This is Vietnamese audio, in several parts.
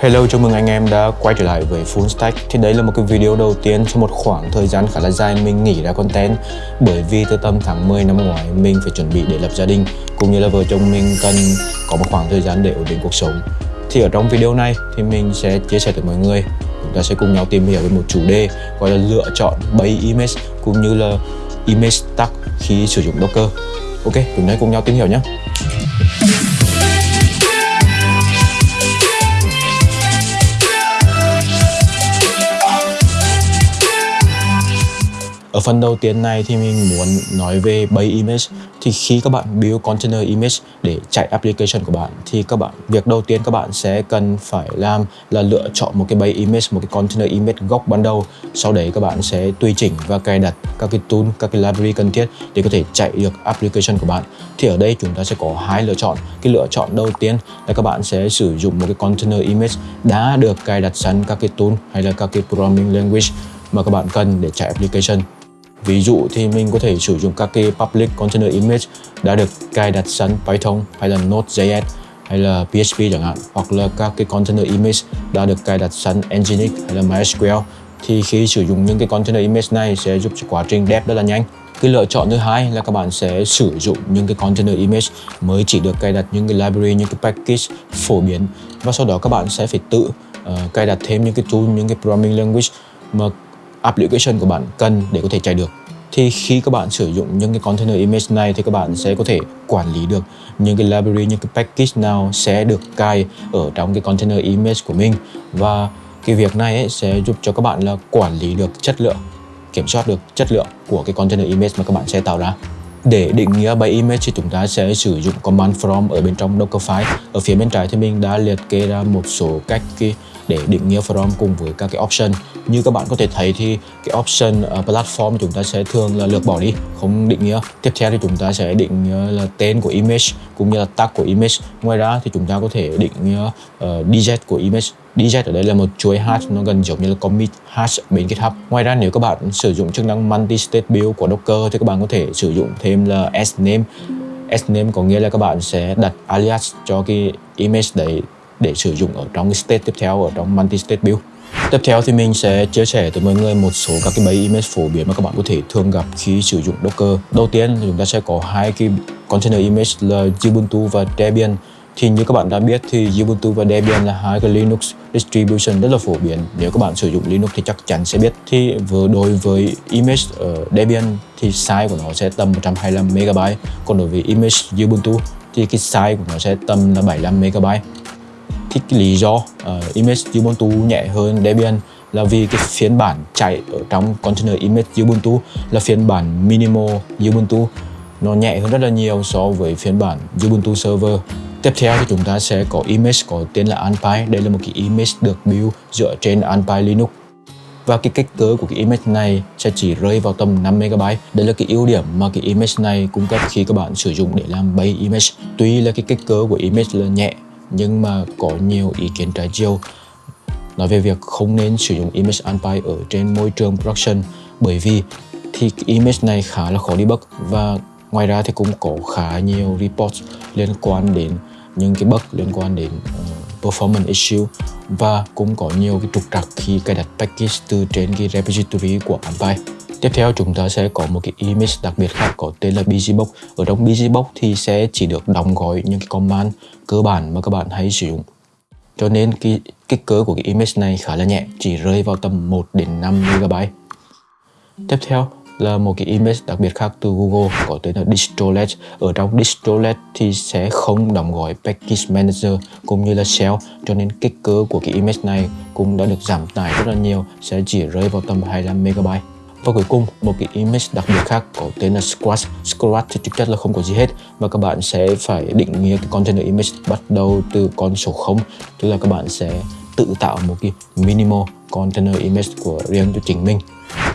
Hello, chào mừng anh em đã quay trở lại với Full Stack. Thì đấy là một cái video đầu tiên trong một khoảng thời gian khá là dài mình nghỉ ra content. Bởi vì từ tầm tháng 10 năm ngoái mình phải chuẩn bị để lập gia đình Cũng như là vợ chồng mình cần có một khoảng thời gian để ổn định cuộc sống. Thì ở trong video này thì mình sẽ chia sẻ tới mọi người. Chúng ta sẽ cùng nhau tìm hiểu về một chủ đề gọi là lựa chọn bay image cũng như là image tag khi sử dụng Docker. Ok, chúng ta cùng nhau tìm hiểu nhé. Ở phần đầu tiên này thì mình muốn nói về base image. Thì khi các bạn build container image để chạy application của bạn, thì các bạn, việc đầu tiên các bạn sẽ cần phải làm là lựa chọn một cái base image, một cái container image gốc ban đầu. Sau đấy các bạn sẽ tùy chỉnh và cài đặt các cái tool, các cái library cần thiết để có thể chạy được application của bạn. Thì ở đây chúng ta sẽ có hai lựa chọn. Cái lựa chọn đầu tiên là các bạn sẽ sử dụng một cái container image đã được cài đặt sẵn các cái tool hay là các cái programming language mà các bạn cần để chạy application. Ví dụ thì mình có thể sử dụng các cái public container image đã được cài đặt sẵn Python hay là Node.js hay là PHP chẳng hạn hoặc là các cái container image đã được cài đặt sẵn Nginx hay là MySQL. Thì khi sử dụng những cái container image này sẽ giúp cho quá trình dev rất là nhanh. Cái lựa chọn thứ hai là các bạn sẽ sử dụng những cái container image mới chỉ được cài đặt những cái library những cái package phổ biến. Và sau đó các bạn sẽ phải tự uh, cài đặt thêm những cái tool những cái programming language mà application của bạn cần để có thể chạy được. Thì khi các bạn sử dụng những cái container image này thì các bạn sẽ có thể quản lý được những cái library, những cái package nào sẽ được cài ở trong cái container image của mình. Và cái việc này ấy sẽ giúp cho các bạn là quản lý được chất lượng, kiểm soát được chất lượng của cái container image mà các bạn sẽ tạo ra. Để định nghĩa by image thì chúng ta sẽ sử dụng command from ở bên trong Dockerfile ở phía bên trái thì mình đã liệt kê ra một số cách để định nghĩa from cùng với các cái option. Như các bạn có thể thấy thì cái option uh, platform chúng ta sẽ thường là lược bỏ đi không định nghĩa. Tiếp theo thì chúng ta sẽ định nghĩa là tên của image cũng như là tag của image. Ngoài ra thì chúng ta có thể định nghĩa uh, digit của image. Dz ở đây là một chuỗi hash nó gần giống như là commit hash bên GitHub. Ngoài ra nếu các bạn sử dụng chức năng multi-state build của Docker thì các bạn có thể sử dụng thêm là sname sname có nghĩa là các bạn sẽ đặt alias cho cái image đấy để sử dụng ở trong cái state tiếp theo ở trong multi-state build Tiếp theo thì mình sẽ chia sẻ tới mọi người một số các cái base image phổ biến mà các bạn có thể thường gặp khi sử dụng Docker. Đầu tiên chúng ta sẽ có hai cái container image là Ubuntu và Debian. Thì như các bạn đã biết thì Ubuntu và Debian là hai cái Linux distribution rất là phổ biến. Nếu các bạn sử dụng Linux thì chắc chắn sẽ biết. Thì vừa đối với image ở Debian thì size của nó sẽ tầm 125 MB, còn đối với image Ubuntu thì cái size của nó sẽ tầm là 75 MB thích cái lý do uh, image Ubuntu nhẹ hơn Debian là vì cái phiên bản chạy ở trong container image Ubuntu là phiên bản minimal Ubuntu nó nhẹ hơn rất là nhiều so với phiên bản Ubuntu server Tiếp theo thì chúng ta sẽ có image có tên là Anpy Đây là một cái image được build dựa trên Anpy Linux và cái kích cỡ của cái image này sẽ chỉ rơi vào tầm 5 MB. Đây là cái ưu điểm mà cái image này cung cấp khi các bạn sử dụng để làm base image. Tuy là cái kích cỡ của image là nhẹ nhưng mà có nhiều ý kiến trái chiều nói về việc không nên sử dụng image unpy ở trên môi trường production bởi vì thì image này khá là khó debug và ngoài ra thì cũng có khá nhiều report liên quan đến những cái bug liên quan đến uh, performance issue và cũng có nhiều cái trục trặc khi cài đặt package từ trên cái repository của Unpy. Tiếp theo chúng ta sẽ có một cái image đặc biệt khác có tên là BGBox. Ở trong BGBox thì sẽ chỉ được đóng gói những cái command cơ bản mà các bạn hay sử dụng. Cho nên cái kích cỡ của cái image này khá là nhẹ, chỉ rơi vào tầm 1 đến 5 MB. Tiếp theo là một cái image đặc biệt khác từ Google có tên là Distrolet. Ở trong Distrolet thì sẽ không đóng gói Package Manager cũng như là Shell cho nên kích cỡ của cái image này cũng đã được giảm tải rất là nhiều, sẽ chỉ rơi vào tầm 25 MB. Và cuối cùng, một cái image đặc biệt khác có tên là Squash. Squash thì thực chất là không có gì hết và các bạn sẽ phải định nghĩa cái container image bắt đầu từ con số 0 tức là các bạn sẽ tự tạo một cái minimal container image của riêng cho chính mình.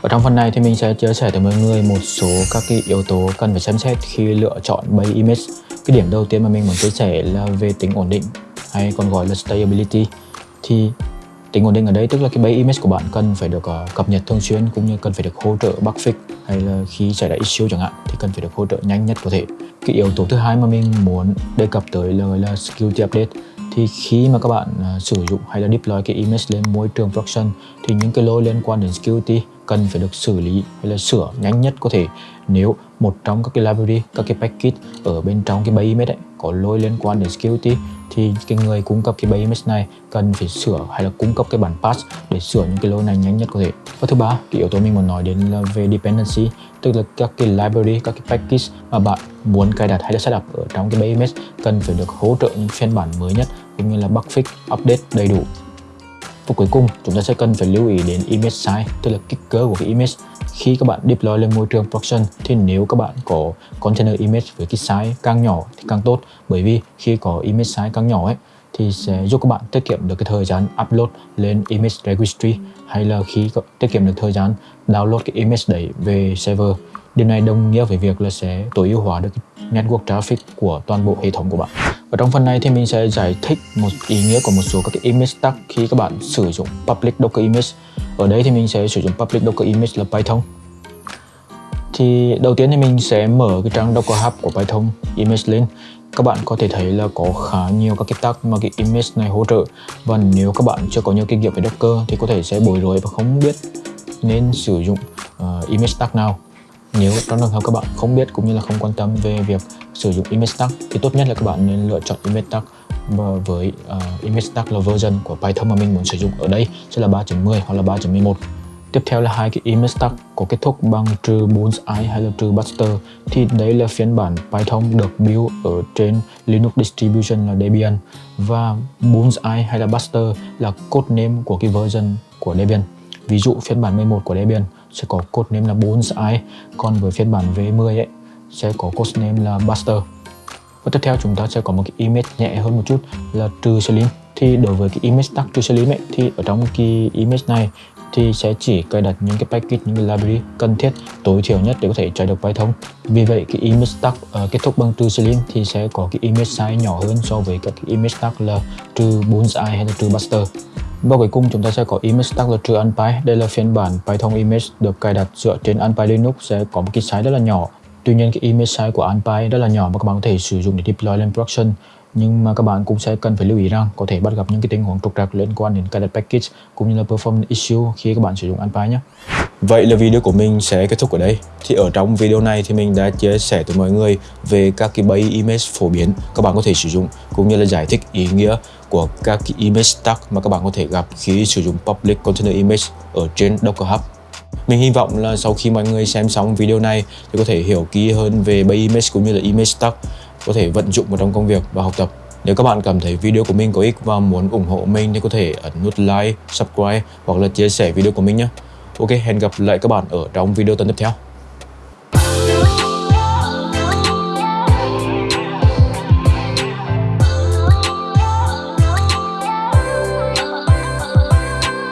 Ở trong phần này thì mình sẽ chia sẻ tới mọi người một số các cái yếu tố cần phải xem xét khi lựa chọn base image. Cái điểm đầu tiên mà mình muốn chia sẻ là về tính ổn định hay còn gọi là stability. Thì tính ổn định ở đây tức là cái base image của bạn cần phải được uh, cập nhật thường xuyên cũng như cần phải được hỗ trợ bug fix hay là khi xảy ra issue chẳng hạn thì cần phải được hỗ trợ nhanh nhất có thể. Cái yếu tố thứ hai mà mình muốn đề cập tới là, là security update. Thì khi mà các bạn uh, sử dụng hay là deploy cái image lên môi trường production thì những cái lỗi liên quan đến security cần phải được xử lý hay là sửa nhanh nhất có thể. Nếu một trong các cái library, các cái package ở bên trong cái base image ấy có lỗi liên quan đến security thì cái người cung cấp cái bay image này cần phải sửa hay là cung cấp cái bản patch để sửa những cái lỗi này nhanh nhất có thể. Và thứ ba, cái yếu tố mình muốn nói đến là về dependency, tức là các cái library, các cái package mà bạn muốn cài đặt hay là setup ở trong cái bay image cần phải được hỗ trợ những phiên bản mới nhất cũng như là bug fix, update đầy đủ và cuối cùng chúng ta sẽ cần phải lưu ý đến image size tức là kích cỡ của cái image khi các bạn deploy lên môi trường production, thì nếu các bạn có container image với cái size càng nhỏ thì càng tốt bởi vì khi có image size càng nhỏ ấy, thì sẽ giúp các bạn tiết kiệm được cái thời gian upload lên image registry, hay là khi tiết kiệm được thời gian download cái image đấy về server Điều này đồng nghĩa với việc là sẽ tối ưu hóa được network traffic của toàn bộ hệ thống của bạn. Và trong phần này thì mình sẽ giải thích một ý nghĩa của một số các cái image tag khi các bạn sử dụng public docker image. Ở đây thì mình sẽ sử dụng public docker image là Python. Thì đầu tiên thì mình sẽ mở cái trang Docker Hub của Python image lên. Các bạn có thể thấy là có khá nhiều các cái tag mà cái image này hỗ trợ và nếu các bạn chưa có nhiều kinh nghiệm về Docker thì có thể sẽ bối rối và không biết nên sử dụng uh, image tag nào nếu trong trường hợp các bạn không biết cũng như là không quan tâm về việc sử dụng image tag thì tốt nhất là các bạn nên lựa chọn image tag Vâng, với uh, image tag là version của Python mà mình muốn sử dụng ở đây sẽ là 3.10 hoặc là 3.11 Tiếp theo là hai cái image tag có kết thúc bằng trừ bullseye hay là trừ buster thì đấy là phiên bản Python được build ở trên Linux distribution là Debian. Và bullseye hay là buster là code name của cái version của Debian. Ví dụ phiên bản 11 của Debian sẽ có code name là bullseye còn với phiên bản V10 ấy sẽ có code name là buster và tiếp theo chúng ta sẽ có một cái image nhẹ hơn một chút là trừ slim thì đối với cái image tag trừ slim ấy thì ở trong cái image này thì sẽ chỉ cài đặt những cái package những cái library cần thiết tối thiểu nhất để có thể chạy được Python vì vậy cái image tag uh, ờ, kết thúc bằng trừ slim thì sẽ có cái image size nhỏ hơn so với các cái image tag là trừ bullseye hay là trừ buster và cuối cùng chúng ta sẽ có image tag là trừ unpy. Đây là phiên bản Python image được cài đặt dựa trên unpy Linux sẽ có một cái size rất là nhỏ. Tuy nhiên, cái image size của unpy rất là nhỏ mà các bạn có thể sử dụng để deploy lên production. Nhưng mà các bạn cũng sẽ cần phải lưu ý rằng có thể bắt gặp những cái tình huống trục trặc liên quan đến cài đặt package cũng như là performance issue khi các bạn sử dụng unpy nhé. Vậy là video của mình sẽ kết thúc ở đây. Thì ở trong video này thì mình đã chia sẻ tới mọi người về các cái base image phổ biến các bạn có thể sử dụng cũng như là giải thích ý nghĩa của các cái image tag mà các bạn có thể gặp khi sử dụng public container image ở trên Docker Hub. Mình hy vọng là sau khi mọi người xem xong video này thì có thể hiểu kỹ hơn về bay image cũng như là image tag có thể vận dụng vào trong công việc và học tập. Nếu các bạn cảm thấy video của mình có ích và muốn ủng hộ mình thì có thể ấn nút like, subscribe hoặc là chia sẻ video của mình nhé. Ok, hẹn gặp lại các bạn ở trong video tuần tiếp theo.